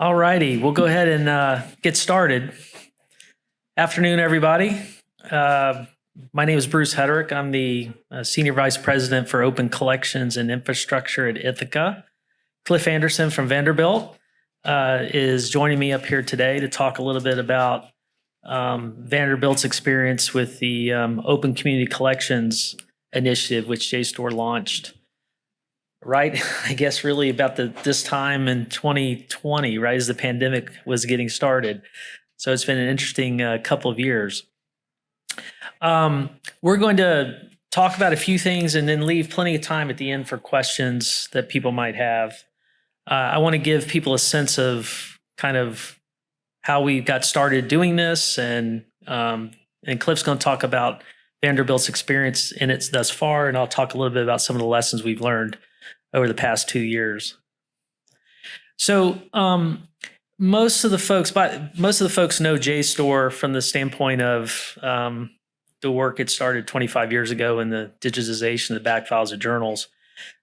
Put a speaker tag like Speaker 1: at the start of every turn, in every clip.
Speaker 1: All righty, we'll go ahead and uh, get started. Afternoon, everybody. Uh, my name is Bruce Heterick. I'm the uh, Senior Vice President for Open Collections and Infrastructure at Ithaka. Cliff Anderson from Vanderbilt is joining me up here today to talk a little bit about um, Vanderbilt's experience with the um, Open Community Collections initiative, which JSTOR launched right? I guess really about the this time in 2020 right as the pandemic was getting started. So it's been an interesting uh, couple of years. Um, we're going to talk about a few things and then leave plenty of time at the end for questions that people might have. Uh, i want to give people a sense of kind of how we got started doing this and um, and cliff's going to talk about vanderbilt's experience in it thus far and i'll talk a little bit about some of the lessons we've learned over the past two years. So um, most of the folks, but most of the folks know JSTOR from the standpoint of um, the work it started 25 years ago in the digitization of the back files of journals.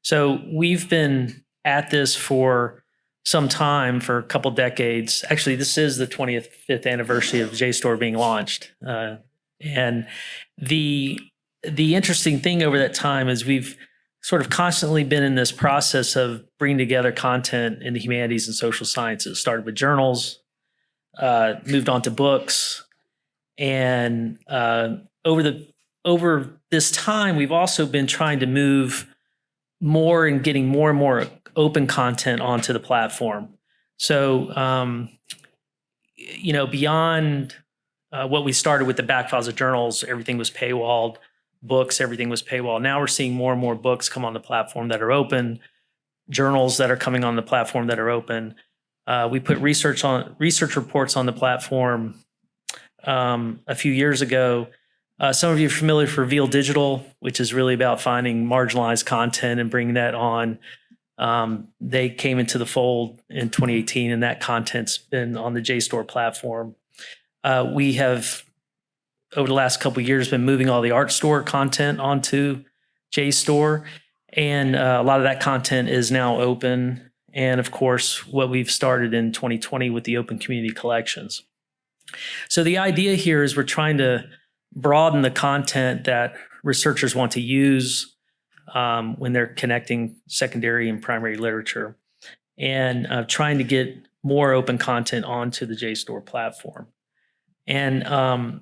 Speaker 1: So we've been at this for some time, for a couple decades. Actually, this is the 25th anniversary of JSTOR being launched, uh, and the the interesting thing over that time is we've sort of constantly been in this process of bringing together content in the humanities and social sciences. Started with journals, uh, moved on to books, and uh, over the over this time, we've also been trying to move more and getting more and more open content onto the platform. So, um, you know, beyond uh, what we started with the back files of journals, everything was paywalled books, everything was paywall. Now we're seeing more and more books come on the platform that are open, journals that are coming on the platform that are open. Uh, we put research on research reports on the platform um, a few years ago. Uh, some of you are familiar with Reveal Digital, which is really about finding marginalized content and bringing that on. Um, they came into the fold in 2018, and that content's been on the JSTOR platform. Uh, we have over the last couple years been moving all the Artstor content onto JSTOR. And uh, a lot of that content is now open. And of course, what we've started in 2020 with the open community collections. So the idea here is we're trying to broaden the content that researchers want to use um, when they're connecting secondary and primary literature and uh, trying to get more open content onto the JSTOR platform. And um,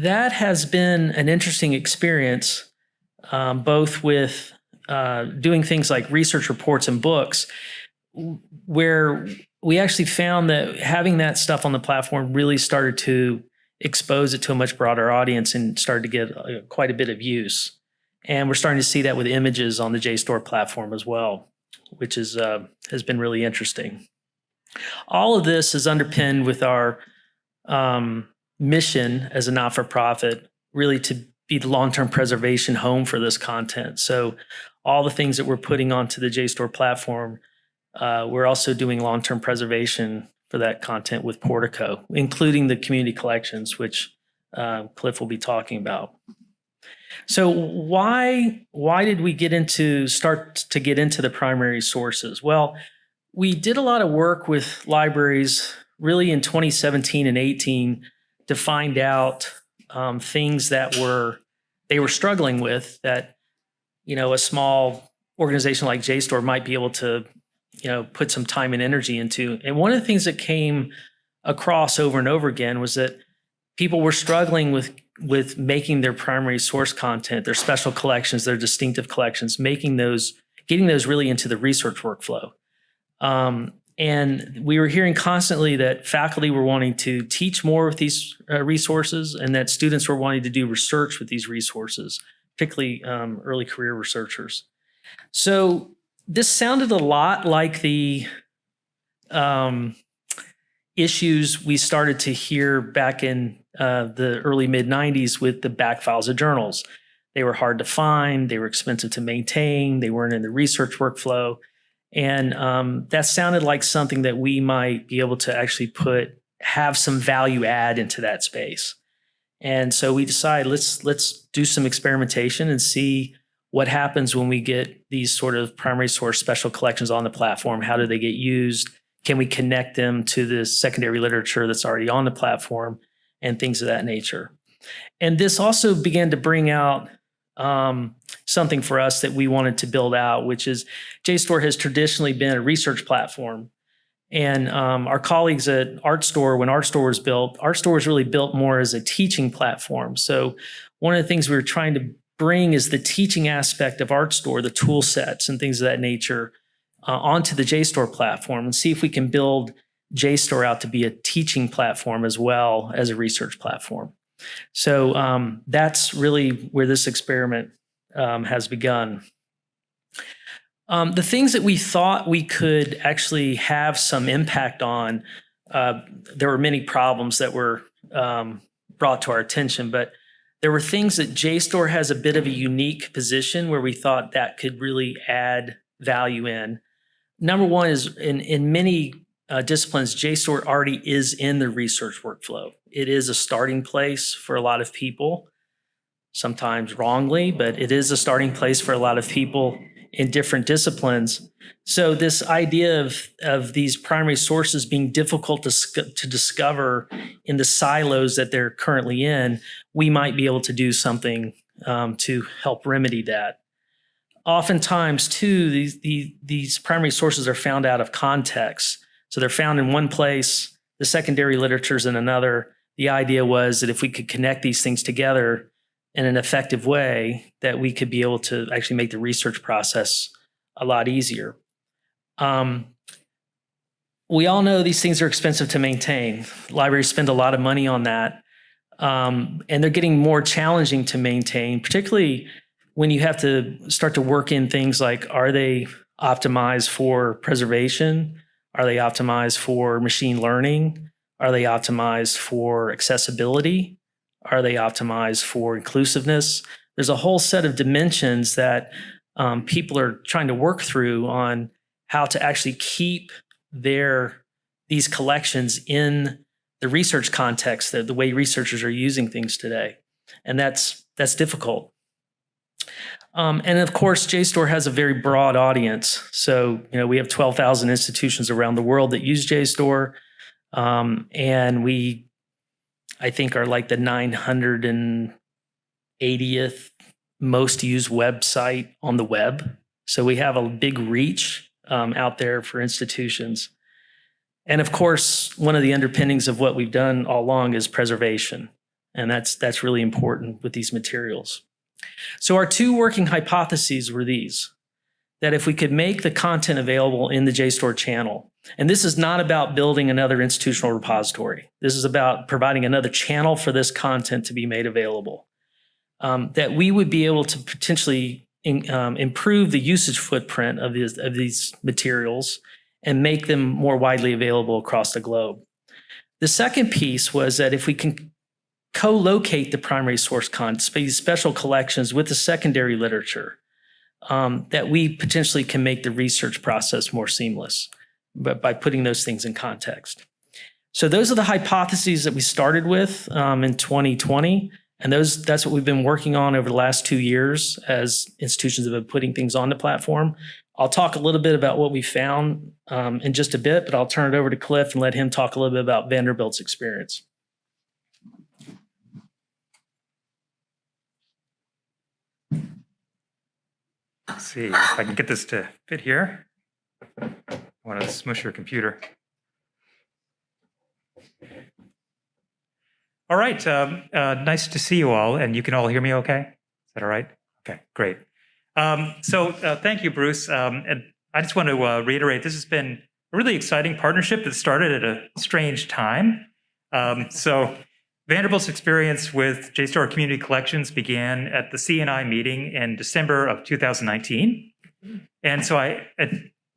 Speaker 1: that has been an interesting experience, um, both with uh, doing things like research reports and books, where we actually found that having that stuff on the platform really started to expose it to a much broader audience and started to get uh, quite a bit of use. And we're starting to see that with images on the JSTOR platform as well, which is uh, has been really interesting. All of this is underpinned with our um, mission as a not-for-profit really to be the long-term preservation home for this content. So all the things that we're putting onto the JSTOR platform, uh, we're also doing long-term preservation for that content with Portico, including the community collections, which uh, Cliff will be talking about. So why why did we get into start to get into the primary sources? Well, we did a lot of work with libraries really in 2017 and 18 to find out um, things that were they were struggling with that you know a small organization like JSTOR might be able to you know put some time and energy into. And one of the things that came across over and over again was that people were struggling with with making their primary source content, their special collections, their distinctive collections, making those, getting those really into the research workflow. Um, and we were hearing constantly that faculty were wanting to teach more with these uh, resources and that students were wanting to do research with these resources, particularly um, early career researchers. So this sounded a lot like the um, issues we started to hear back in uh, the early mid 90s with the back files of journals. They were hard to find, they were expensive to maintain, they weren't in the research workflow. And um, that sounded like something that we might be able to actually put have some value add into that space. And so we decided let's let's do some experimentation and see what happens when we get these sort of primary source special collections on the platform. How do they get used? can we connect them to the secondary literature that's already on the platform and things of that nature. And this also began to bring out um, something for us that we wanted to build out, which is JSTOR has traditionally been a research platform. And um, our colleagues at Artstor, when Artstor was built, Artstor was really built more as a teaching platform. So one of the things we were trying to bring is the teaching aspect of Artstor, the tool sets and things of that nature, uh, onto the JSTOR platform and see if we can build JSTOR out to be a teaching platform as well as a research platform. So um, that's really where this experiment um, has begun. Um, the things that we thought we could actually have some impact on, uh, there were many problems that were um, brought to our attention, but there were things that JSTOR has a bit of a unique position where we thought that could really add value in. Number one is in, in many uh, disciplines, JSTOR already is in the research workflow. It is a starting place for a lot of people, sometimes wrongly, but it is a starting place for a lot of people in different disciplines. So this idea of, of these primary sources being difficult to, to discover in the silos that they're currently in, we might be able to do something um, to help remedy that. Oftentimes, too, these, these, these primary sources are found out of context. So they're found in one place, the secondary literature is in another. The idea was that if we could connect these things together, in an effective way that we could be able to actually make the research process a lot easier. Um, we all know these things are expensive to maintain. Libraries spend a lot of money on that. Um, and they're getting more challenging to maintain, particularly when you have to start to work in things like, are they optimized for preservation? Are they optimized for machine learning? Are they optimized for accessibility? Are they optimized for inclusiveness? There's a whole set of dimensions that um, people are trying to work through on how to actually keep their these collections in the research context, the, the way researchers are using things today. And that's that's difficult. Um, and of course, JSTOR has a very broad audience. So, you know, we have 12,000 institutions around the world that use JSTOR. Um, and we I think are like the 980th most used website on the web. So we have a big reach um, out there for institutions. And of course, one of the underpinnings of what we've done all along is preservation. And that's, that's really important with these materials. So our two working hypotheses were these, that if we could make the content available in the JSTOR channel, and this is not about building another institutional repository. This is about providing another channel for this content to be made available. Um, that we would be able to potentially in, um, improve the usage footprint of these, of these materials and make them more widely available across the globe. The second piece was that if we can co-locate the primary source content, these special collections with the secondary literature, um, that we potentially can make the research process more seamless but by putting those things in context. So those are the hypotheses that we started with um, in 2020. And those that's what we've been working on over the last two years as institutions have been putting things on the platform. I'll talk a little bit about what we found um, in just a bit, but I'll turn it over to Cliff and let him talk a little bit about Vanderbilt's experience.
Speaker 2: Let's see if I can get this to fit here. Want to smush your computer. All right, um, uh, nice to see you all, and you can all hear me okay? Is that all right? Okay, great. Um, so uh, thank you, Bruce. Um, and I just want to uh, reiterate, this has been a really exciting partnership that started at a strange time. Um, so Vanderbilt's experience with JSTOR Community Collections began at the CNI meeting in December of 2019. And so I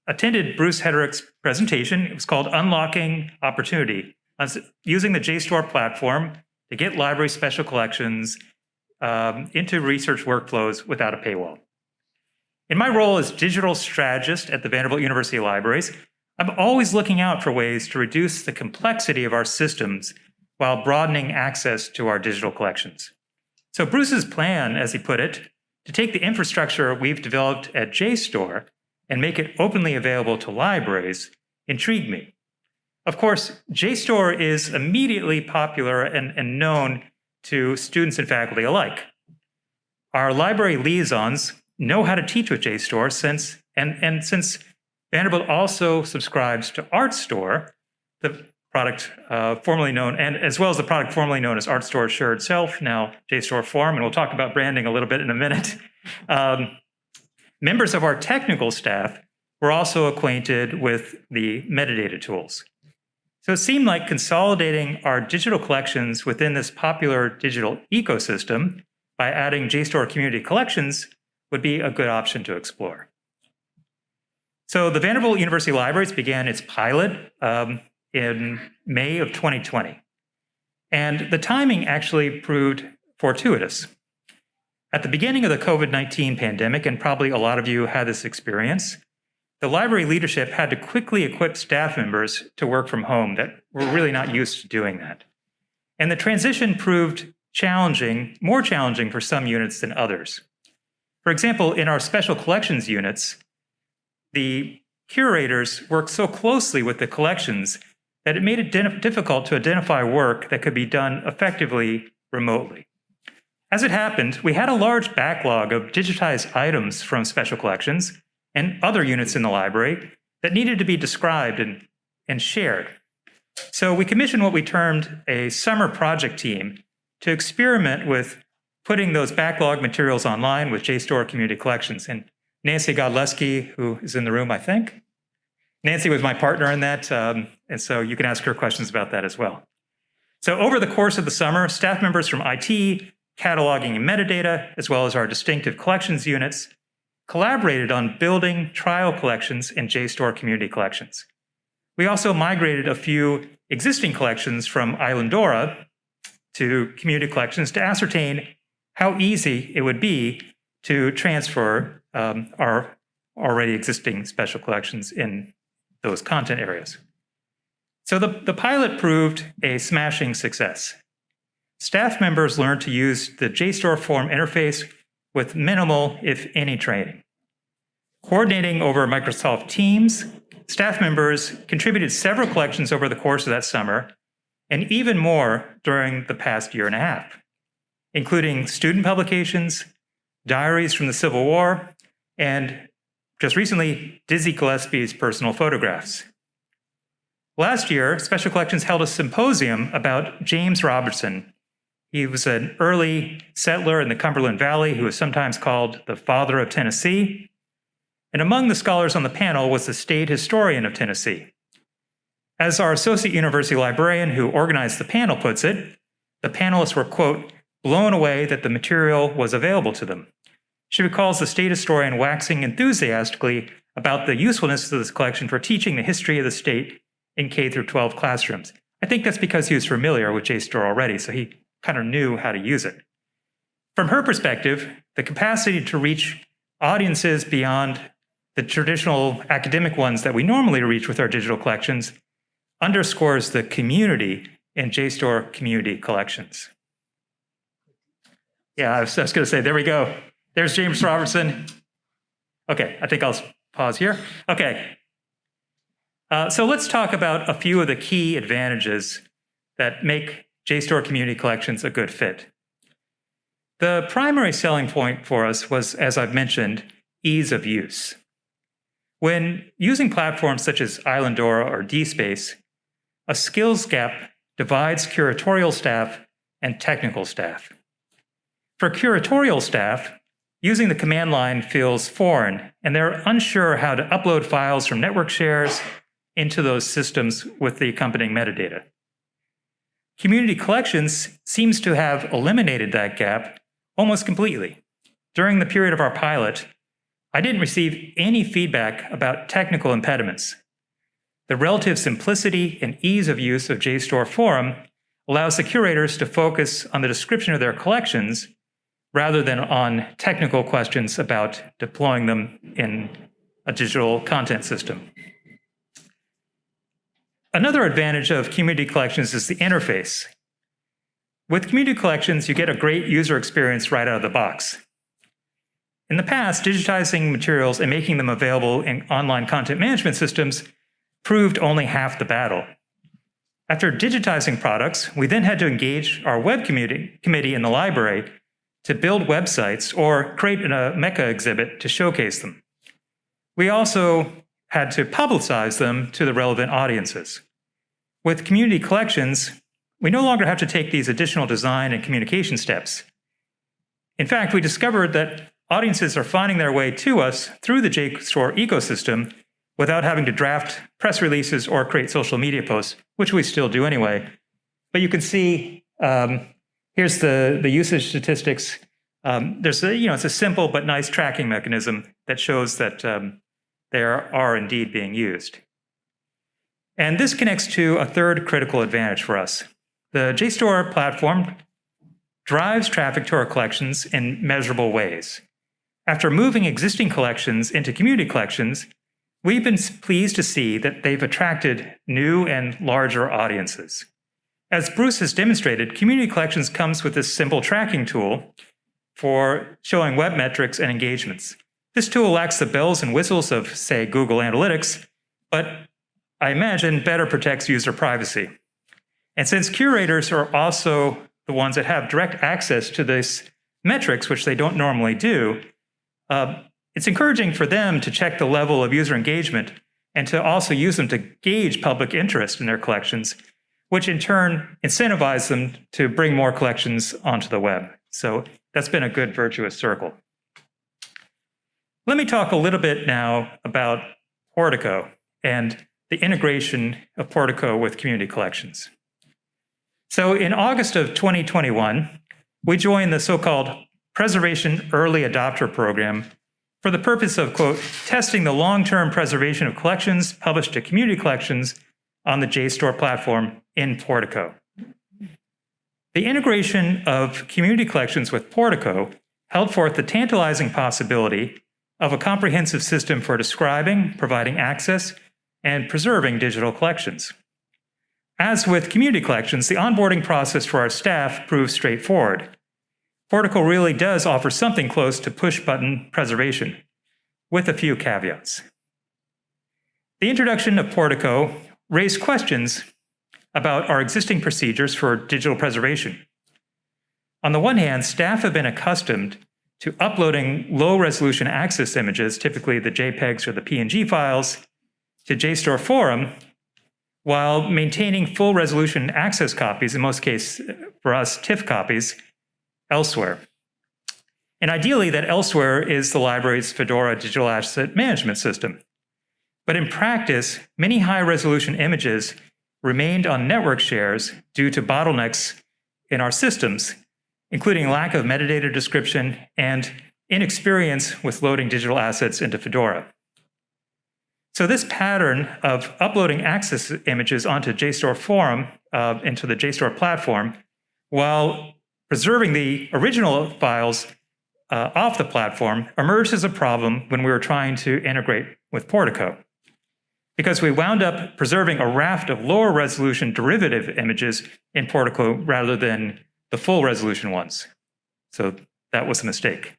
Speaker 2: attended Bruce Heterick's presentation. It was called Unlocking Opportunity, using the JSTOR platform to get library special collections um, into research workflows without a paywall. In my role as digital strategist at the Vanderbilt University Libraries, I'm always looking out for ways to reduce the complexity of our systems while broadening access to our digital collections. So Bruce's plan, as he put it, to take the infrastructure we've developed at JSTOR and make it openly available to libraries intrigued me. Of course, JSTOR is immediately popular and, and known to students and faculty alike. Our library liaisons know how to teach with JSTOR since, and, and since Vanderbilt also subscribes to Artstor, the product uh, formerly known, and as well as the product formerly known as Artstor Shared Shelf, now JSTOR Forum, and we'll talk about branding a little bit in a minute. Um, members of our technical staff were also acquainted with the metadata tools. So it seemed like consolidating our digital collections within this popular digital ecosystem by adding JSTOR Community Collections would be a good option to explore. So the Vanderbilt University Libraries began its pilot um, in May of 2020. And the timing actually proved fortuitous. At the beginning of the COVID-19 pandemic, and probably a lot of you had this experience, the library leadership had to quickly equip staff members to work from home that were really not used to doing that. And the transition proved challenging, more challenging for some units than others. For example, in our special collections units, the curators worked so closely with the collections that it made it difficult to identify work that could be done effectively remotely. As it happened, we had a large backlog of digitized items from special collections and other units in the library that needed to be described and, and shared. So we commissioned what we termed a summer project team to experiment with putting those backlog materials online with JSTOR Community Collections. And Nancy Godleski, who is in the room, I think, Nancy was my partner in that, um, and so you can ask her questions about that as well. So over the course of the summer, staff members from IT, cataloging and metadata, as well as our distinctive collections units, collaborated on building trial collections in JSTOR community collections. We also migrated a few existing collections from Islandora to community collections to ascertain how easy it would be to transfer um, our already existing special collections in those content areas. So the, the pilot proved a smashing success. Staff members learned to use the JSTOR Forum interface with minimal, if any, training. Coordinating over Microsoft Teams, staff members contributed several collections over the course of that summer, and even more during the past year and a half, including student publications, diaries from the Civil War, and just recently, Dizzy Gillespie's personal photographs. Last year, Special Collections held a symposium about James Robertson. He was an early settler in the Cumberland Valley who was sometimes called the father of Tennessee. And among the scholars on the panel was the state historian of Tennessee. As our associate university librarian who organized the panel puts it, the panelists were, quote, blown away that the material was available to them. She recalls the state historian waxing enthusiastically about the usefulness of this collection for teaching the history of the state in K through 12 classrooms. I think that's because he was familiar with JSTOR already, so he kind of knew how to use it. From her perspective, the capacity to reach audiences beyond the traditional academic ones that we normally reach with our digital collections underscores the community in JSTOR community collections. Yeah, I was, was going to say, there we go. There's James Robertson. Okay, I think I'll pause here. Okay. Uh, so let's talk about a few of the key advantages that make JSTOR Community Collections a good fit. The primary selling point for us was, as I've mentioned, ease of use. When using platforms such as Islandora or DSpace, a skills gap divides curatorial staff and technical staff. For curatorial staff, Using the command line feels foreign, and they're unsure how to upload files from network shares into those systems with the accompanying metadata. Community Collections seems to have eliminated that gap almost completely. During the period of our pilot, I didn't receive any feedback about technical impediments. The relative simplicity and ease of use of JSTOR Forum allows the curators to focus on the description of their collections rather than on technical questions about deploying them in a digital content system. Another advantage of community collections is the interface. With community collections, you get a great user experience right out of the box. In the past, digitizing materials and making them available in online content management systems proved only half the battle. After digitizing products, we then had to engage our web community, committee in the library to build websites or create Omeka exhibit to showcase them. We also had to publicize them to the relevant audiences. With community collections, we no longer have to take these additional design and communication steps. In fact, we discovered that audiences are finding their way to us through the JSTOR ecosystem without having to draft press releases or create social media posts, which we still do anyway. But you can see um, here's the, the usage statistics. Um, there's a, you know, it's a simple but nice tracking mechanism that shows that um, they are, are indeed being used. And this connects to a third critical advantage for us. The JSTOR platform drives traffic to our collections in measurable ways. After moving existing collections into community collections, we've been pleased to see that they've attracted new and larger audiences. As Bruce has demonstrated, Community Collections comes with this simple tracking tool for showing web metrics and engagements. This tool lacks the bells and whistles of, say, Google Analytics, but I imagine better protects user privacy. And since curators are also the ones that have direct access to these metrics, which they don't normally do, uh, it's encouraging for them to check the level of user engagement and to also use them to gauge public interest in their collections, which in turn incentivize them to bring more collections onto the web. So that's been a good virtuous circle. Let me talk a little bit now about Portico and the integration of Portico with community collections. So in August of 2021, we joined the so-called Preservation Early Adopter Program for the purpose of, quote, testing the long-term preservation of collections published to community collections on the JSTOR platform in Portico. The integration of community collections with Portico held forth the tantalizing possibility of a comprehensive system for describing, providing access, and preserving digital collections. As with community collections, the onboarding process for our staff proves straightforward. Portico really does offer something close to push-button preservation, with a few caveats. The introduction of Portico raised questions about our existing procedures for digital preservation. On the one hand, staff have been accustomed to uploading low-resolution access images, typically the JPEGs or the PNG files, to JSTOR Forum while maintaining full resolution access copies, in most cases for us, TIFF copies, elsewhere. And ideally, that elsewhere is the library's Fedora digital asset management system. But in practice, many high resolution images remained on network shares due to bottlenecks in our systems, including lack of metadata description and inexperience with loading digital assets into Fedora. So this pattern of uploading access images onto JSTOR Forum uh, into the JSTOR platform while preserving the original files uh, off the platform emerged as a problem when we were trying to integrate with Portico. Because we wound up preserving a raft of lower resolution derivative images in Portico rather than the full resolution ones. So that was a mistake.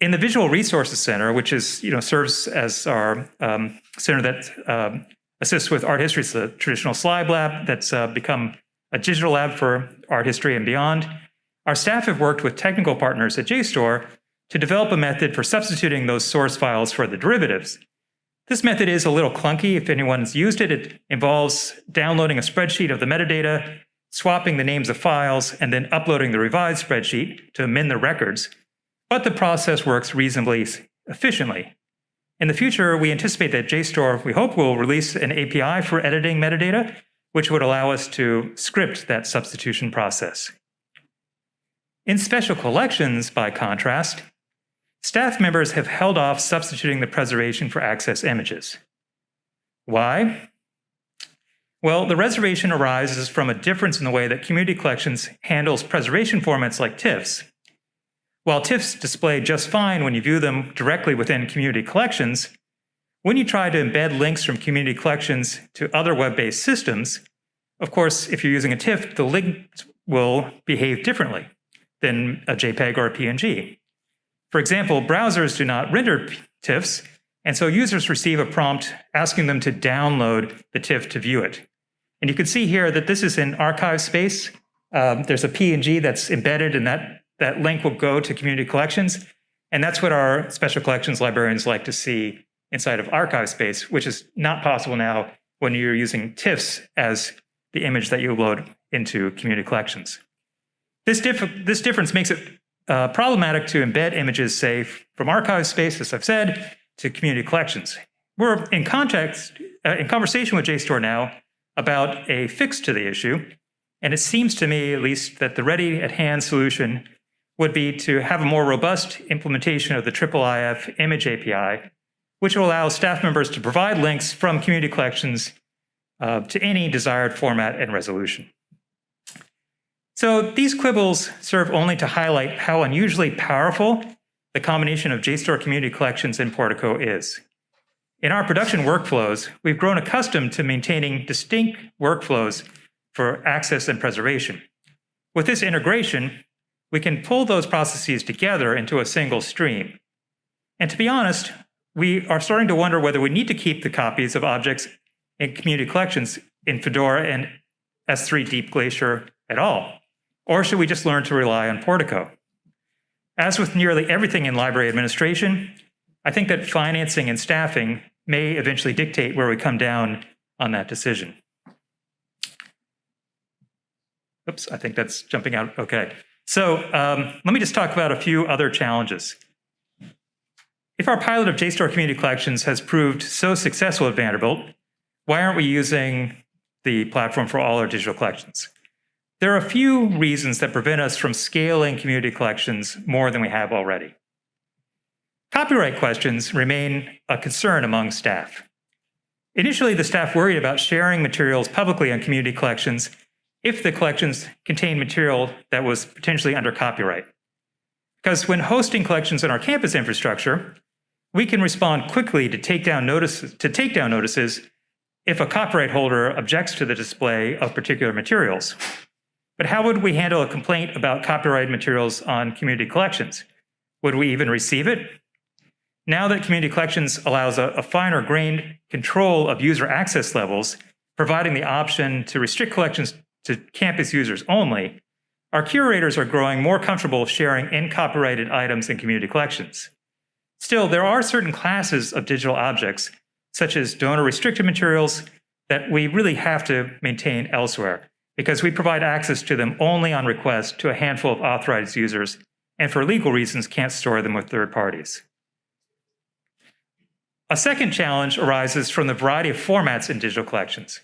Speaker 2: In the Visual Resources Center, which is, you know, serves as our um, center that um, assists with art history, it's a traditional slide lab that's uh, become a digital lab for art history and beyond. Our staff have worked with technical partners at JSTOR to develop a method for substituting those source files for the derivatives. This method is a little clunky if anyone's used it. It involves downloading a spreadsheet of the metadata, swapping the names of files, and then uploading the revised spreadsheet to amend the records but the process works reasonably efficiently. In the future, we anticipate that JSTOR, we hope, will release an API for editing metadata, which would allow us to script that substitution process. In special collections, by contrast, staff members have held off substituting the preservation for access images. Why? Well, the reservation arises from a difference in the way that community collections handles preservation formats like TIFFs, while TIFFs display just fine when you view them directly within community collections, when you try to embed links from community collections to other web-based systems, of course, if you're using a TIFF, the link will behave differently than a JPEG or a PNG. For example, browsers do not render TIFFs, and so users receive a prompt asking them to download the TIFF to view it. And you can see here that this is in ArchivesSpace. Um, there's a PNG that's embedded in that, that link will go to community collections. And that's what our special collections librarians like to see inside of ArchivesSpace, which is not possible now when you're using TIFFs as the image that you load into community collections. This, this difference makes it uh, problematic to embed images, say, from ArchivesSpace, as I've said, to community collections. We're in context, uh, in conversation with JSTOR now about a fix to the issue, and it seems to me, at least, that the ready at hand solution would be to have a more robust implementation of the IIIF image API, which will allow staff members to provide links from community collections uh, to any desired format and resolution. So these quibbles serve only to highlight how unusually powerful the combination of JSTOR community collections and Portico is. In our production workflows, we've grown accustomed to maintaining distinct workflows for access and preservation. With this integration, we can pull those processes together into a single stream. And to be honest, we are starting to wonder whether we need to keep the copies of objects in community collections in Fedora and S3 Deep Glacier at all. Or should we just learn to rely on Portico? As with nearly everything in library administration, I think that financing and staffing may eventually dictate where we come down on that decision. Oops, I think that's jumping out. Okay. So um, let me just talk about a few other challenges. If our pilot of JSTOR Community Collections has proved so successful at Vanderbilt, why aren't we using the platform for all our digital collections? There are a few reasons that prevent us from scaling community collections more than we have already. Copyright questions remain a concern among staff. Initially, the staff worried about sharing materials publicly on community collections if the collections contain material that was potentially under copyright. Because when hosting collections in our campus infrastructure, we can respond quickly to take down notices, to notices if a copyright holder objects to the display of particular materials. But how would we handle a complaint about copyrighted materials on community collections? Would we even receive it? Now that community collections allows a, a finer grained control of user access levels, providing the option to restrict collections to campus users only, our curators are growing more comfortable sharing uncopyrighted items in community collections. Still, there are certain classes of digital objects, such as donor-restricted materials, that we really have to maintain elsewhere, because we provide access to them only on request to a handful of authorized users, and for legal reasons can't store them with third parties. A second challenge arises from the variety of formats in digital collections.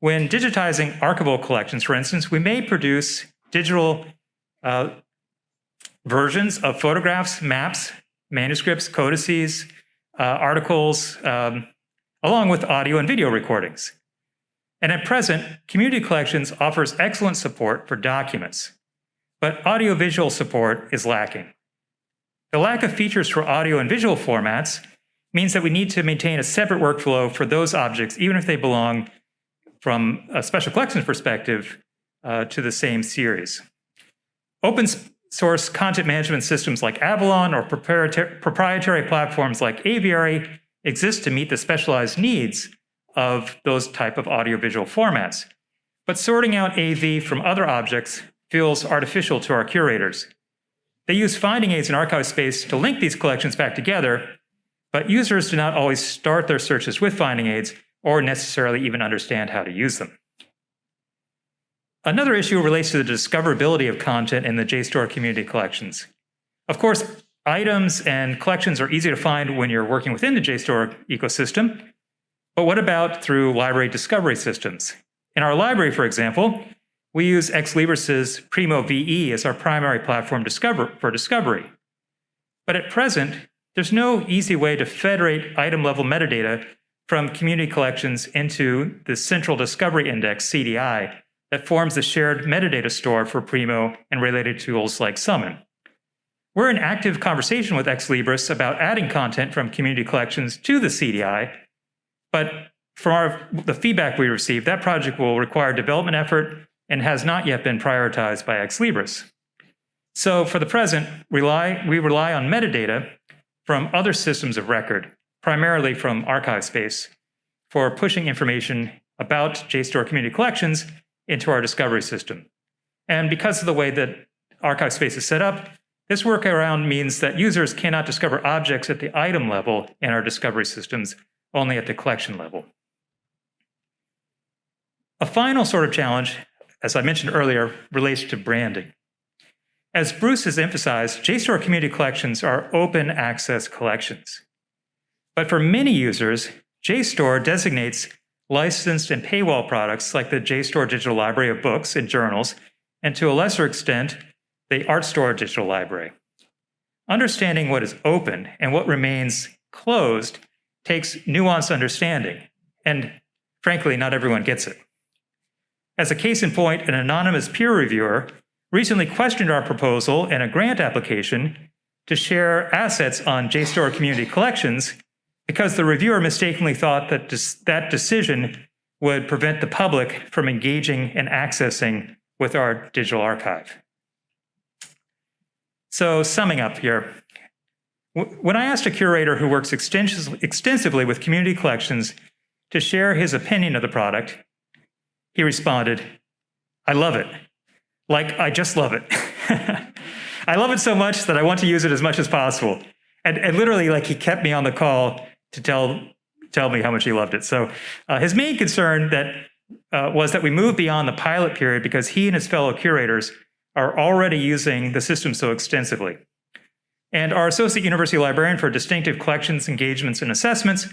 Speaker 2: When digitizing archival collections, for instance, we may produce digital uh, versions of photographs, maps, manuscripts, codices, uh, articles, um, along with audio and video recordings. And at present, Community Collections offers excellent support for documents, but audiovisual support is lacking. The lack of features for audio and visual formats means that we need to maintain a separate workflow for those objects, even if they belong from a special collections perspective uh, to the same series. Open source content management systems like Avalon or proprietary platforms like Aviary exist to meet the specialized needs of those type of audiovisual formats. But sorting out AV from other objects feels artificial to our curators. They use finding aids in ArchivesSpace to link these collections back together, but users do not always start their searches with finding aids or necessarily even understand how to use them. Another issue relates to the discoverability of content in the JSTOR community collections. Of course, items and collections are easy to find when you're working within the JSTOR ecosystem, but what about through library discovery systems? In our library, for example, we use Ex Libris's Primo VE as our primary platform discover for discovery. But at present, there's no easy way to federate item-level metadata from community collections into the Central Discovery Index, CDI, that forms the shared metadata store for Primo and related tools like Summon. We're in active conversation with Ex Libris about adding content from community collections to the CDI, but from our, the feedback we received, that project will require development effort and has not yet been prioritized by Ex Libris. So for the present, rely, we rely on metadata from other systems of record, primarily from ArchivesSpace, for pushing information about JSTOR Community Collections into our discovery system. And because of the way that ArchivesSpace is set up, this workaround means that users cannot discover objects at the item level in our discovery systems, only at the collection level. A final sort of challenge, as I mentioned earlier, relates to branding. As Bruce has emphasized, JSTOR community collections are open access collections. But for many users, JSTOR designates licensed and paywall products like the JSTOR Digital Library of books and journals, and to a lesser extent, the Artstor Digital Library. Understanding what is open and what remains closed takes nuanced understanding, and frankly, not everyone gets it. As a case in point, an anonymous peer reviewer recently questioned our proposal in a grant application to share assets on JSTOR community collections because the reviewer mistakenly thought that that decision would prevent the public from engaging and accessing with our digital archive. So summing up here, when I asked a curator who works extensively with community collections to share his opinion of the product, he responded, I love it. Like, I just love it. I love it so much that I want to use it as much as possible. And, and literally, like, he kept me on the call to tell, tell me how much he loved it. So uh, his main concern that uh, was that we move beyond the pilot period because he and his fellow curators are already using the system so extensively. And our associate university librarian for distinctive collections, engagements, and assessments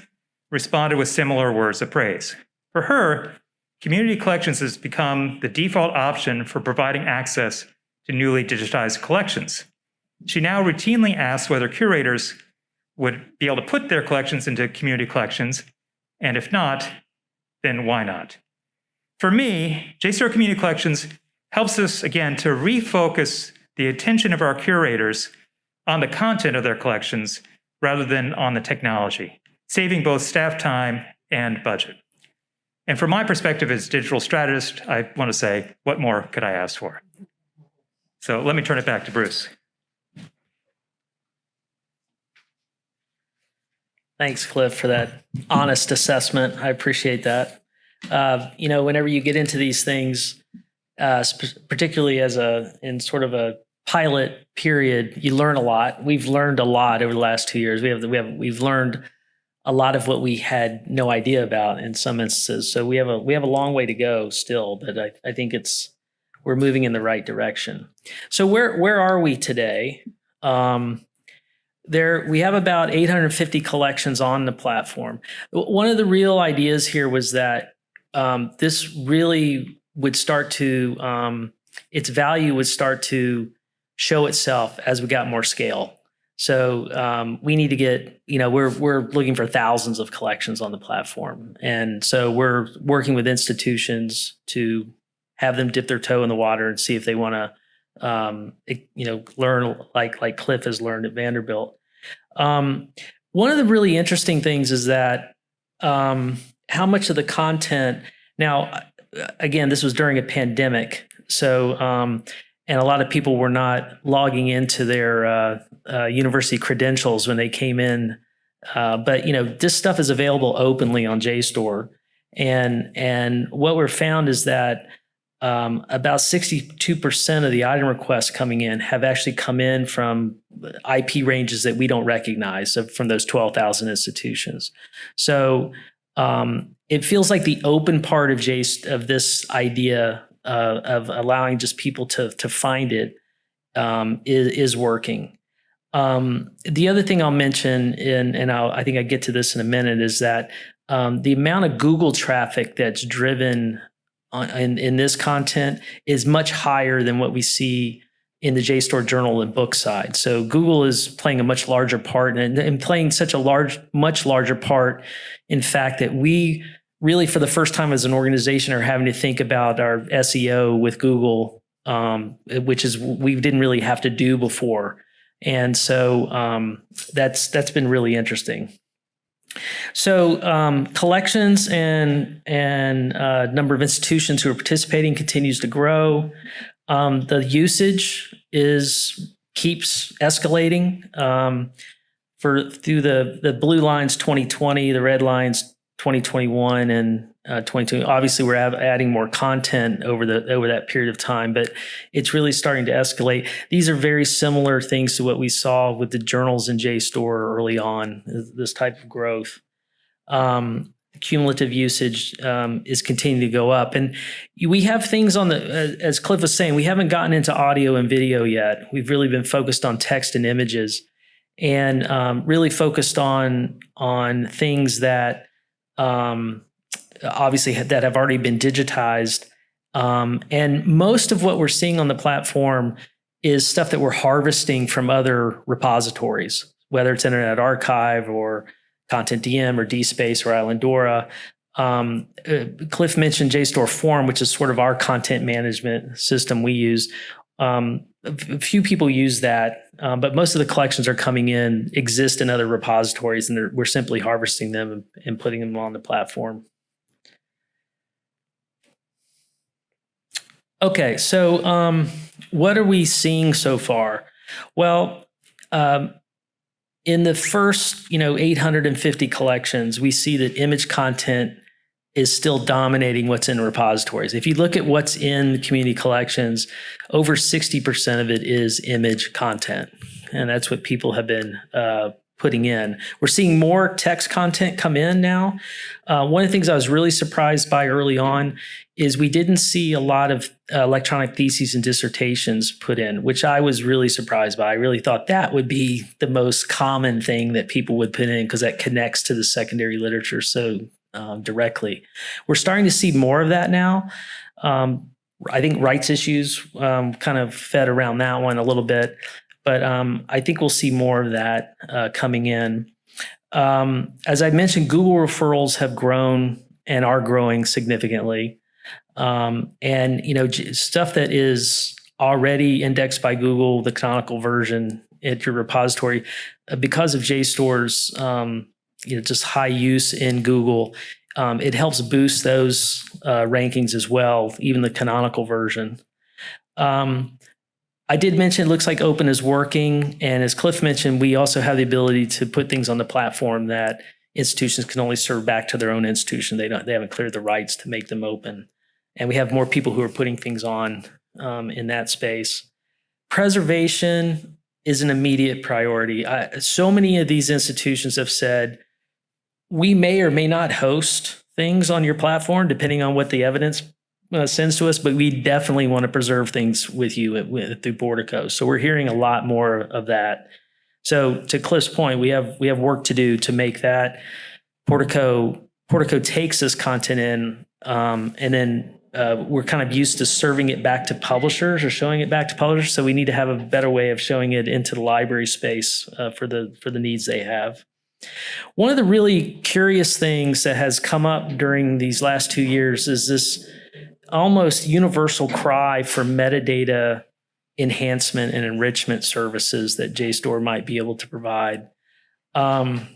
Speaker 2: responded with similar words of praise. For her, Community collections has become the default option for providing access to newly digitized collections. She now routinely asks whether curators would be able to put their collections into community collections, and if not, then why not? For me, JSTOR Community Collections helps us, again, to refocus the attention of our curators on the content of their collections rather than on the technology, saving both staff time and budget. And from my perspective as digital strategist, I want to say, what more could I ask for? So let me turn it back to Bruce.
Speaker 1: Thanks, Cliff, for that honest assessment. I appreciate that. Uh, you know, whenever you get into these things, uh, particularly as a in sort of a pilot period, you learn a lot. We've learned a lot over the last two years. We have we have we've learned a lot of what we had no idea about in some instances. So we have a we have a long way to go still, but I, I think it's we're moving in the right direction. So where where are we today? Um, there we have about 850 collections on the platform. One of the real ideas here was that um, this really would start to um, its value would start to show itself as we got more scale. So um, we need to get, you know, we're we're looking for thousands of collections on the platform, and so we're working with institutions to have them dip their toe in the water and see if they want to, um, you know, learn like like Cliff has learned at Vanderbilt. Um, one of the really interesting things is that um, how much of the content. Now, again, this was during a pandemic, so um, and a lot of people were not logging into their uh, uh, university credentials when they came in. Uh, but you know, this stuff is available openly on JSTOR, and and what we're found is that um, about 62% of the item requests coming in have actually come in from IP ranges that we don't recognize so from those 12,000 institutions. So um, it feels like the open part of J of this idea uh, of allowing just people to to find it um, is, is working. Um, the other thing I'll mention, and, and I'll, I think I get to this in a minute, is that um, the amount of Google traffic that's driven in, in this content is much higher than what we see in the JSTOR journal and book side. So Google is playing a much larger part and, and playing such a large, much larger part, in fact, that we really for the first time as an organization are having to think about our SEO with Google, um, which is we didn't really have to do before. And so um, that's that's been really interesting. So um, collections and and uh, number of institutions who are participating continues to grow. Um, the usage is keeps escalating. Um, for through the the blue lines 2020, the red lines 2021 and uh, 22. Obviously, we're add- adding more content over the over that period of time, but it's really starting to escalate. These are very similar things to what we saw with the journals in JSTOR early on. This type of growth. Um, cumulative usage um, is continuing to go up. And we have things on the, as Cliff was saying, we haven't gotten into audio and video yet. We've really been focused on text and images and um, really focused on, on things that um, obviously that have already been digitized. Um, and most of what we're seeing on the platform is stuff that we're harvesting from other repositories, whether it's Internet Archive or CONTENTdm or DSpace or Islandora. Um, uh, Cliff mentioned JSTOR Forum, which is sort of our content management system we use. Um, a few people use that, um, but most of the collections are coming in, exist in other repositories, and we're simply harvesting them and putting them on the platform. Okay, so um, what are we seeing so far? Well, um, in the first, you know, 850 collections, we see that image content is still dominating what's in repositories. If you look at what's in community collections, over 60% of it is image content. And that's what people have been uh, putting in. We're seeing more text content come in now. Uh, one of the things I was really surprised by early on is we didn't see a lot of uh, electronic theses and dissertations put in, which I was really surprised by. I really thought that would be the most common thing that people would put in because that connects to the secondary literature so um, directly. We're starting to see more of that now. Um, I think rights issues um, kind of fed around that one a little bit, but um, I think we'll see more of that uh, coming in. Um, as I mentioned, Google referrals have grown and are growing significantly. Um, and you know stuff that is already indexed by Google, the canonical version at your repository, uh, because of JSTOR's um, you know just high use in Google, um, it helps boost those uh, rankings as well, even the canonical version. Um, I did mention it looks like Open is working, and as Cliff mentioned, we also have the ability to put things on the platform that institutions can only serve back to their own institution. They don't, they haven't cleared the rights to make them open and we have more people who are putting things on um, in that space. Preservation is an immediate priority. I, so many of these institutions have said we may or may not host things on your platform depending on what the evidence uh, sends to us, but we definitely want to preserve things with you at, with, through Portico. So we're hearing a lot more of that. So to Cliff's point, we have we have work to do to make that Portico Portico takes this content in um, and then uh, we're kind of used to serving it back to publishers or showing it back to publishers. So we need to have a better way of showing it into the library space uh, for the for the needs they have. One of the really curious things that has come up during these last two years is this almost universal cry for metadata enhancement and enrichment services that JSTOR might be able to provide. Um,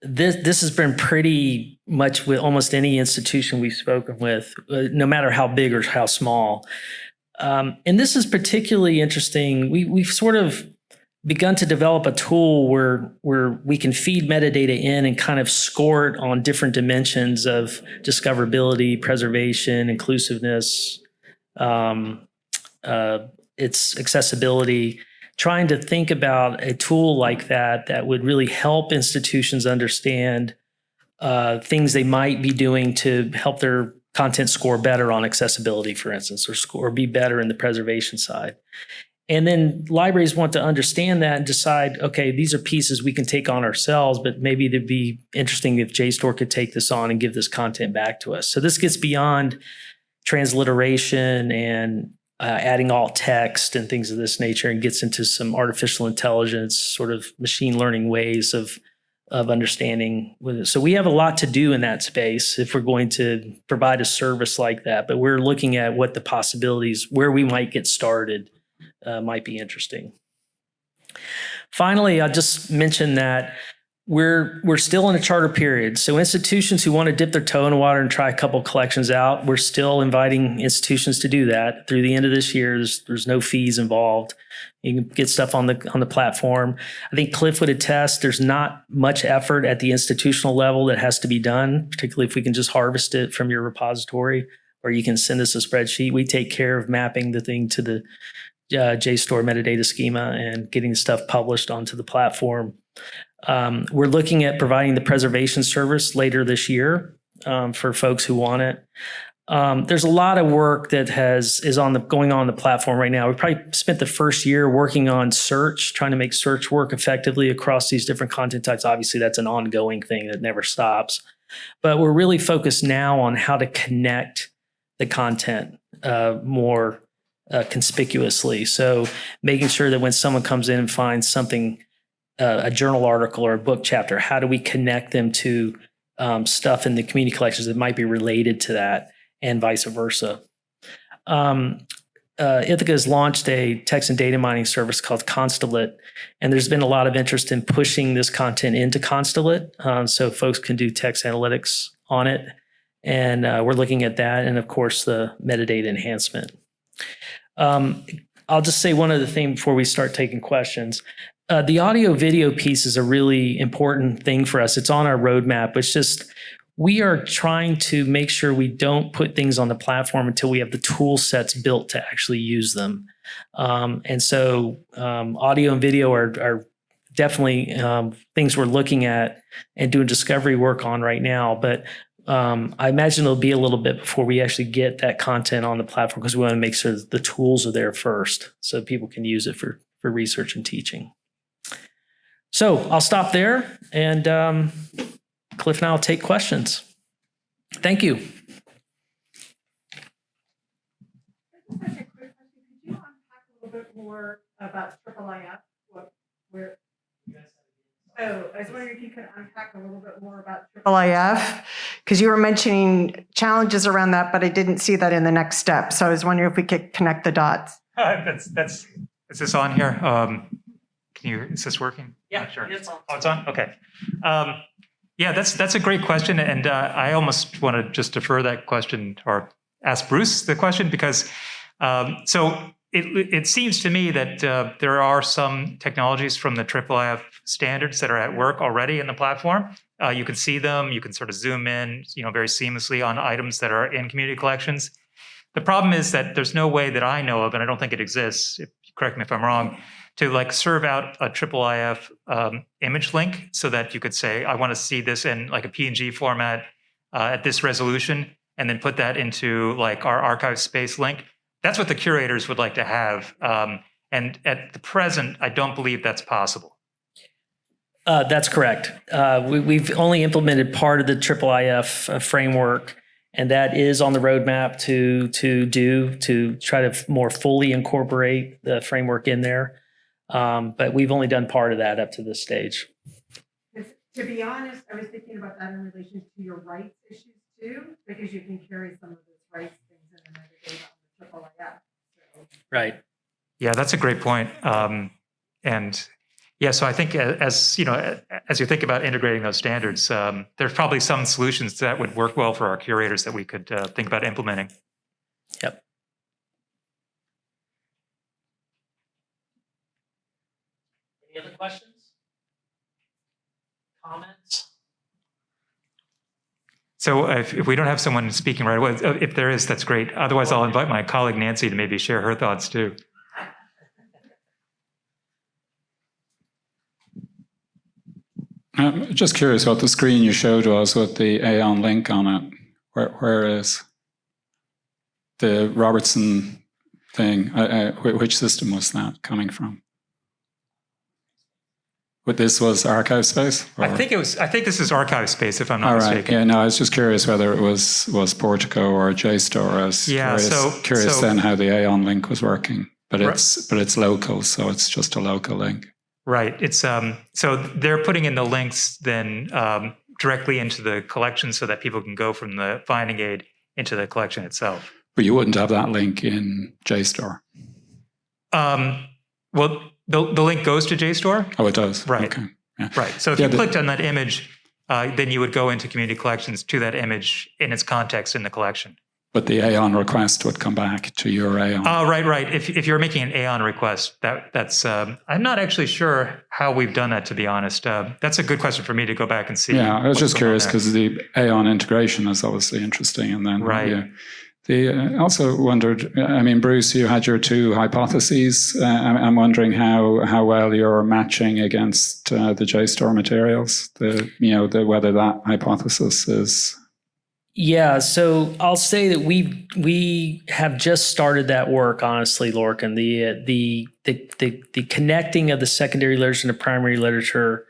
Speaker 1: this this has been pretty much with almost any institution we've spoken with, uh, no matter how big or how small. Um, and this is particularly interesting. We we've sort of begun to develop a tool where where we can feed metadata in and kind of score it on different dimensions of discoverability, preservation, inclusiveness, um, uh, its accessibility trying to think about a tool like that that would really help institutions understand uh, things they might be doing to help their content score better on accessibility, for instance, or score be better in the preservation side. And then libraries want to understand that and decide, okay, these are pieces we can take on ourselves, but maybe it'd be interesting if JSTOR could take this on and give this content back to us. So this gets beyond transliteration and uh, adding alt text and things of this nature and gets into some artificial intelligence, sort of machine learning ways of of understanding. So we have a lot to do in that space if we're going to provide a service like that. But we're looking at what the possibilities, where we might get started, uh, might be interesting. Finally, I'll just mention that we're we're still in a charter period. So institutions who want to dip their toe in the water and try a couple collections out, we're still inviting institutions to do that through the end of this year. There's, there's no fees involved. You can get stuff on the on the platform. I think Cliff would attest. There's not much effort at the institutional level that has to be done, particularly if we can just harvest it from your repository, or you can send us a spreadsheet. We take care of mapping the thing to the uh, JSTOR metadata schema and getting stuff published onto the platform. Um, we're looking at providing the preservation service later this year um, for folks who want it. Um, there's a lot of work that has is on the going on the platform right now. We probably spent the first year working on search, trying to make search work effectively across these different content types. Obviously, that's an ongoing thing that never stops. But we're really focused now on how to connect the content uh, more uh, conspicuously. So making sure that when someone comes in and finds something, uh, a journal article or a book chapter, how do we connect them to um, stuff in the community collections that might be related to that? and vice versa. Um, uh, Ithaka has launched a text and data mining service called Constellate, and there's been a lot of interest in pushing this content into Constellate um, so folks can do text analytics on it. And uh, we're looking at that, and of course, the metadata enhancement. Um, I'll just say one other thing before we start taking questions. Uh, the audio video piece is a really important thing for us. It's on our roadmap. It's just we are trying to make sure we don't put things on the platform until we have the tool sets built to actually use them. Um, and so um, audio and video are, are definitely um, things we're looking at and doing discovery work on right now. But um, I imagine it'll be a little bit before we actually get that content on the platform because we want to make sure the tools are there first so people can use it for, for research and teaching. So I'll stop there and um, Cliff and I will take questions. Thank you.
Speaker 3: About? What, where? Oh, I was wondering if you could unpack a little bit more about triple IF, because you were mentioning challenges around that, but I didn't see that in the next step. So I was wondering if we could connect the dots.
Speaker 2: that's that's is this on here? Um, can you? Is this working? Not sure.
Speaker 1: it's on.
Speaker 2: Oh, it's on. Okay. Um, yeah, that's that's a great question, and uh, I almost want to just defer that question or ask Bruce the question because um, so it it seems to me that uh, there are some technologies from the IIIF standards that are at work already in the platform. Uh, you can see them, you can sort of zoom in, you know, very seamlessly on items that are in community collections. The problem is that there's no way that I know of, and I don't think it exists. If, correct me if I'm wrong to like serve out a triple IF um, image link so that you could say, I want to see this in like a PNG format uh, at this resolution, and then put that into like our ArchivesSpace link. That's what the curators would like to have. Um, and at the present, I don't believe that's possible.
Speaker 1: Uh, that's correct. Uh, we, have only implemented part of the triple IF uh, framework, and that is on the roadmap to to do to try to more fully incorporate the framework in there. Um, but we've only done part of that up to this stage.
Speaker 3: To be honest, I was thinking about that in relation to your rights issues too, because you can carry some of those rights things in another data on the triple IF. So.
Speaker 1: Right.
Speaker 2: Yeah, that's a great point. Um, and yeah, so I think as you know, as you think about integrating those standards, um, there's probably some solutions that would work well for our curators that we could uh, think about implementing.
Speaker 1: Yep. Any other questions? Comments?
Speaker 2: So if, if we don't have someone speaking right away, uh, if there is, that's great. Otherwise, I'll invite my colleague Nancy to maybe share her thoughts too.
Speaker 4: I'm just curious what the screen you showed was with the Aeon link on it. Where, where is the Robertson thing? I, I, which system was that coming from? But this was ArchivesSpace?
Speaker 2: Or? I think it was. I think this is ArchivesSpace, if I'm not
Speaker 4: All
Speaker 2: right.
Speaker 4: mistaken. Yeah. No, I was just curious whether it was was Portico or JSTOR. I was
Speaker 2: yeah.
Speaker 4: Curious,
Speaker 2: so
Speaker 4: curious
Speaker 2: so,
Speaker 4: then how the Aeon link was working. But it's right. but it's local, so it's just a local link.
Speaker 2: Right. It's um. So they're putting in the links then um, directly into the collection, so that people can go from the finding aid into the collection itself.
Speaker 4: But you wouldn't have that link in JSTOR.
Speaker 2: Um. Well, the, the link goes to JSTOR?
Speaker 4: Oh, it does?
Speaker 2: Right.
Speaker 4: Okay. Yeah.
Speaker 2: Right. So if yeah, you the, clicked on that image, uh, then you would go into community collections to that image in its context in the collection.
Speaker 4: But the Aeon request would come back to your Aeon.
Speaker 2: Oh, right, right. If, if you're making an Aeon request, that that's um, I'm not actually sure how we've done that. To be honest, uh, that's a good question for me to go back and see.
Speaker 4: yeah, I was just curious because the Aeon integration is obviously interesting, and then
Speaker 2: Right.
Speaker 4: yeah. The, uh, also wondered. I mean, Bruce, you had your two hypotheses. Uh, I'm, I'm wondering how how well you're matching against uh, the JSTOR materials. The you know the whether that hypothesis is
Speaker 1: Yeah, so I'll say that we we have just started that work. Honestly, Lorcan, the uh, the the the the connecting of the secondary literature to primary literature,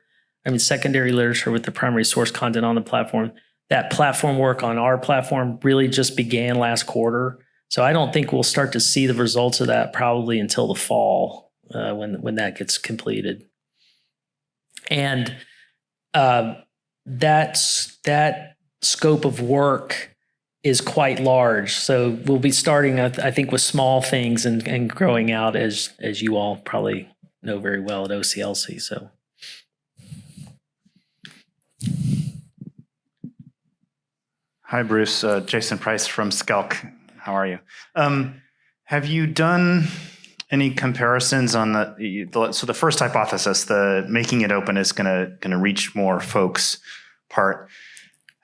Speaker 1: I mean secondary literature with the primary source content on the platform. That platform work on our platform really just began last quarter. So I don't think we'll start to see the results of that probably until the fall uh, when when that gets completed. And uh, that's that scope of work is quite large. So we'll be starting, I think, with small things and, and growing out as as you all probably know very well at OCLC. So
Speaker 5: Hi, Bruce. Uh, Jason Price from SCELC. How are you? Um, have you done any comparisons on the, the so the first hypothesis, the making it open is going to going to reach more folks part.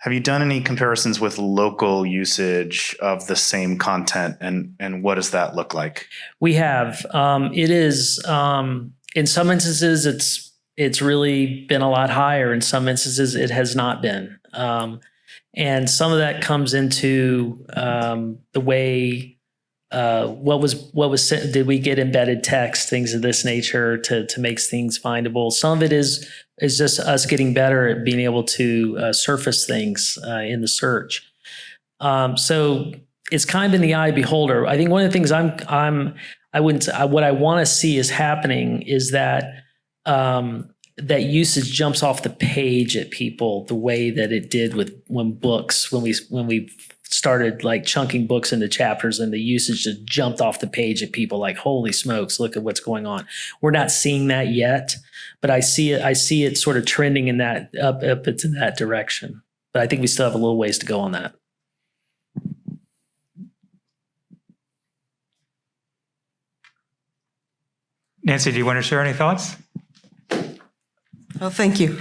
Speaker 5: Have you done any comparisons with local usage of the same content, and and what does that look like?
Speaker 1: we have. Um, it is um, in some instances it's it's really been a lot higher. In some instances it has not been. Um, and some of that comes into um, the way uh, what was what was sent- did we get embedded text things of this nature to to make things findable? Some of it is is just us getting better at being able to uh, surface things uh, in the search. Um, so it's kind of in the eye beholder. I think one of the things i'm i'm i wouldn't I, what i want to see is happening is that um, that usage jumps off the page at people the way that it did with when books when we when we started like chunking books into chapters and the usage just jumped off the page at people like holy smokes look at what's going on we're not seeing that yet but i see it i see it sort of trending in that up up into that direction but i think we still have a little ways to go on that
Speaker 2: Nancy, do you want to share any thoughts?
Speaker 6: Well, thank you.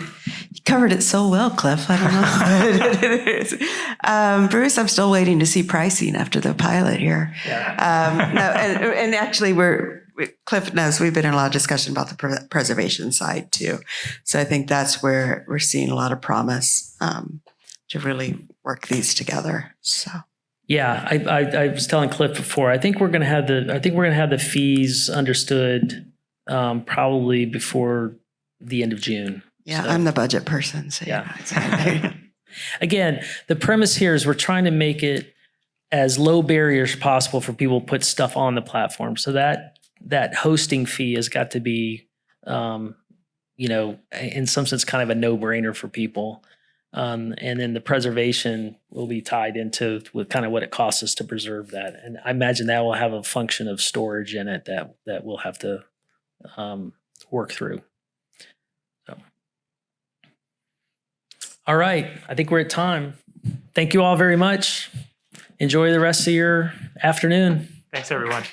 Speaker 6: Covered it so well, Cliff. I don't know. um, Bruce, I'm still waiting to see pricing after the pilot here. Um, no, and, and actually, we're Cliff knows we've been in a lot of discussion about the pre- preservation side too. So I think that's where we're seeing a lot of promise um, to really work these together. So
Speaker 1: Yeah, I, I, I was telling Cliff before. I think we're going to have the. I think we're going to have the fees understood um, probably before the end of June.
Speaker 6: Yeah,
Speaker 1: So-
Speaker 6: I'm the budget person. So
Speaker 1: Yeah.
Speaker 6: yeah.
Speaker 1: Again, the premise here is we're trying to make it as low barriers possible for people to put stuff on the platform. So that that hosting fee has got to be, um, you know, in some sense, kind of a no brainer for people. Um, and then the preservation will be tied into with kind of what it costs us to preserve that. And I imagine that will have a function of storage in it that that we'll have to um, work through. All right, I think we're at time. Thank you all very much. Enjoy the rest of your afternoon.
Speaker 2: Thanks, everyone.